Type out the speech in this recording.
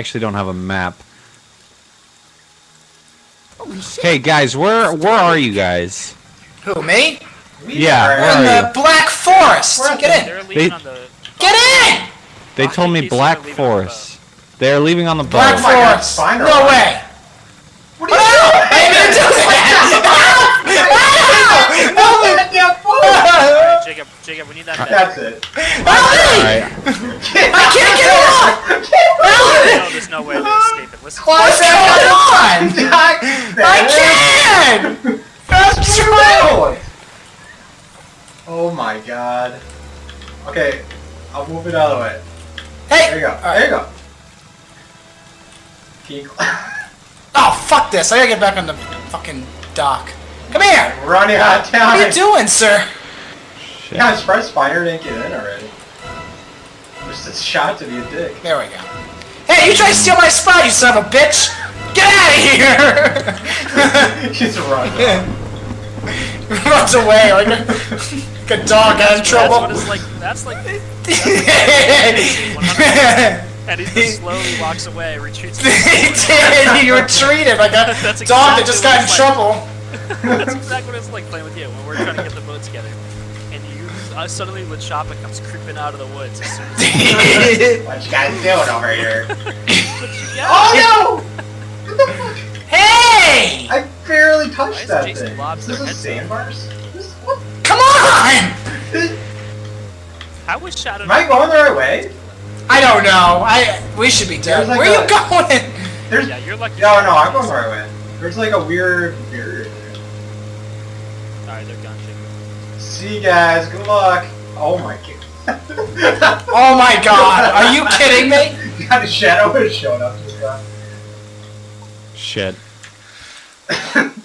actually don't have a map. Hey guys, where where are you guys? Who, me? Yeah, We're where in are the you? Black Forest. Get in. They're leaving They- on the. Get in! They told me Black leaving the Forest. They're leaving on the Black boat. Oh my God, Forest. Spiner. No way. What are you doing? I didn't mean that. Jacob, Jacob, we need that. That's it. Alright. I can't get off. No, there's no way to escape it. Listen. What's going on? I I can't. Fast forward. Oh my god. Okay, I'll move it out of the way. Hey. There you go. All right. There you go. Keep Oh fuck this! I gotta get back on the fucking dock. Come here. running out of town. What are you doing, sir? Shit. Yeah, I'm surprised Spiner didn't get in already. Just a shot to be a dick. There we go. Hey, you tried to steal my spot, you son of a bitch! Get out of here! Just run. off. Runs away like a, like a dog out of That's trouble. what it's like. That's like. he And he just slowly walks away, retreats. did. He retreated like a That's dog that just got in like. trouble. That's exactly what it's like playing with you when we're trying to get the boat together. And you uh, suddenly when Choppa comes creeping out of the woods as soon as What you guys doing over here? Oh no! hey! I barely touched that Jason thing. Lobs This their is head sandbars? Come on! How was Shadow? Am I going the right way? I don't know. I we should be dead. Like Where are you going? There's Yeah, you're lucky. no, no, I'm going the right way. There's like a weird barrier. Alright, they're gone. Jacob. See you guys. Good luck. Oh my god. Oh my god! Are you kidding me? God, a shadow has shown up just now. Shit.